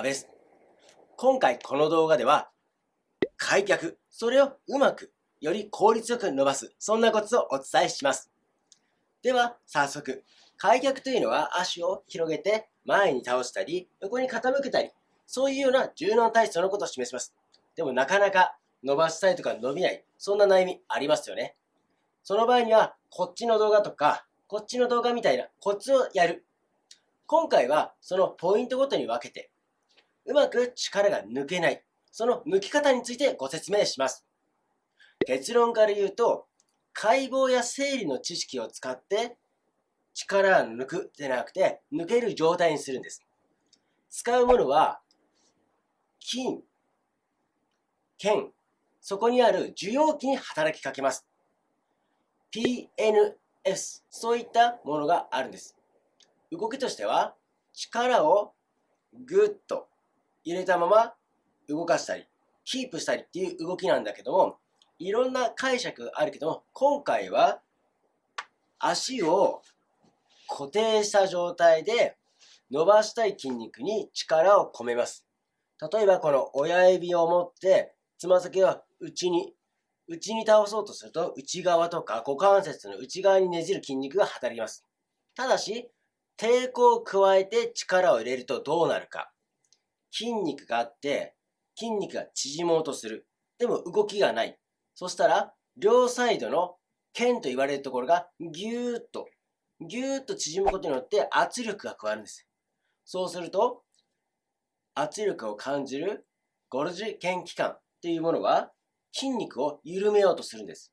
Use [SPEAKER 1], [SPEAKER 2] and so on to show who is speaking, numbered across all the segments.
[SPEAKER 1] 阿部です。今回この動画では、開脚、それをうまく、より効率よく伸ばす、そんなコツをお伝えします。では、早速、開脚というのは足を広げて前に倒したり、横に傾けたり、そういうような柔軟体操のことを示します。でもなかなか伸ばしたいとか伸びない、そんな悩みありますよね。その場合には、こっちの動画とか、こっちの動画みたいなコツをやる。今回はそのポイントごとに分けて、うまく力が抜けない、その抜き方についてご説明します。結論から言うと、解剖や生理の知識を使って力を抜くでなくて、抜ける状態にするんです。使うものは、筋、腱、そこにある受容器に働きかけます。PNS、そういったものがあるんです。動きとしては、力をぐっと入れたまま動かしたり、キープしたりっていう動きなんだけども、いろんな解釈あるけども、今回は足を固定した状態で伸ばしたい筋肉に力を込めます。例えばこの親指を持ってつま先を内に、内に倒そうとすると内側とか股関節の内側にねじる筋肉が働きます。ただし、抵抗を加えて力を入れるとどうなるか。筋肉があって、筋肉が縮もうとする。でも動きがない。そしたら、両サイドの腱と言われるところがぎゅーっとぎゅーっと縮むことによって圧力が加わるんです。そうすると、圧力を感じるゴルジ腱器官っていうものは筋肉を緩めようとするんです。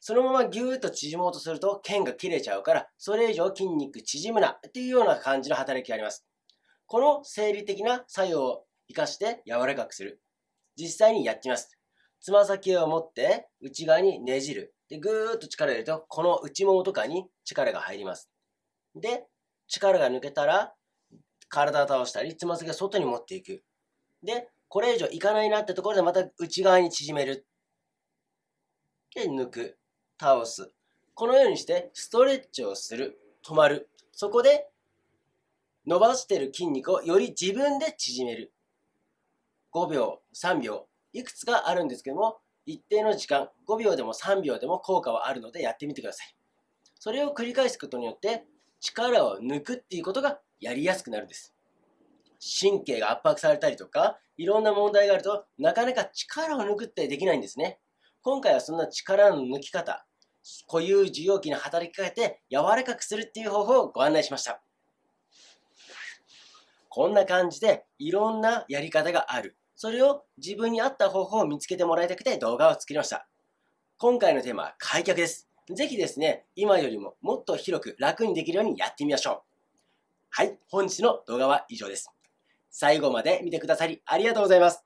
[SPEAKER 1] そのままぎゅーっと縮もうとすると腱が切れちゃうから、それ以上筋肉縮むなっていうような感じの働きがあります。この生理的な作用を活かして柔らかくする。実際にやってみます。つま先を持って内側にねじる。で、ぐーっと力を入れると、この内ももとかに力が入ります。で、力が抜けたら、体を倒したり、つま先を外に持っていく。で、これ以上いかないなってところでまた内側に縮める。で、抜く。倒す。このようにしてストレッチをする。止まる。そこで伸ばしてる筋肉をより自分で縮める。5秒、3秒、いくつかあるんですけども、一定の時間、5秒でも3秒でも効果はあるのでやってみてください。それを繰り返すことによって力を抜くっていうことがやりやすくなるんです。神経が圧迫されたりとか、いろんな問題があるとなかなか力を抜くってできないんですね。今回はそんな力の抜き方、固有受容器に働きかけて柔らかくするっていう方法をご案内しました。こんな感じでいろんなやり方がある。それを自分に合った方法を見つけてもらいたくて動画を作りました。今回のテーマは開脚です。ぜひですね、今よりももっと広く楽にできるようにやってみましょう。はい、本日の動画は以上です。最後まで見てくださりありがとうございます。